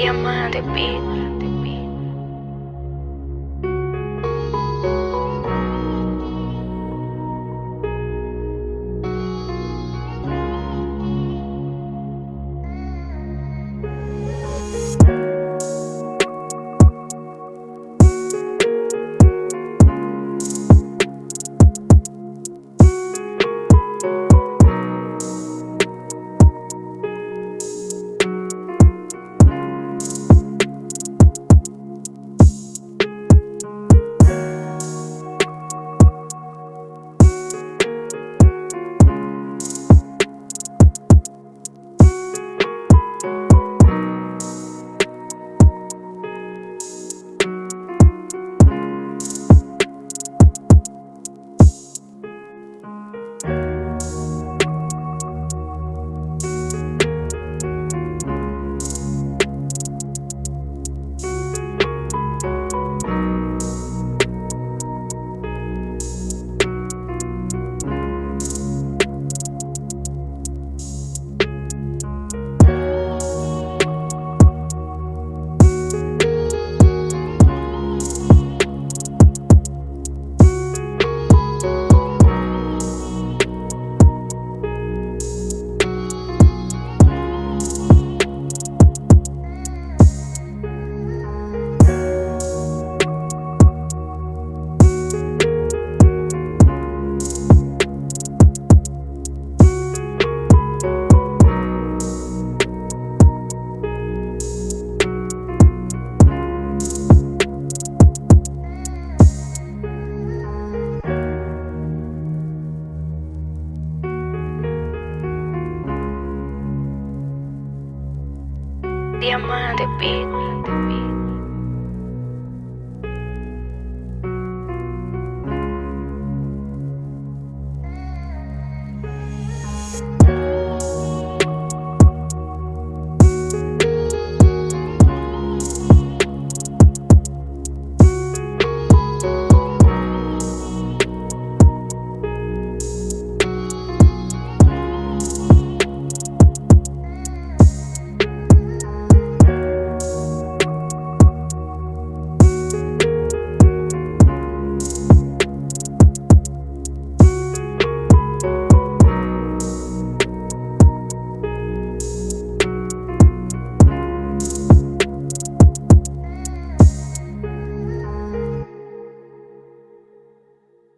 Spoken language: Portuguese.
Diamante Beat. Diamante Beat.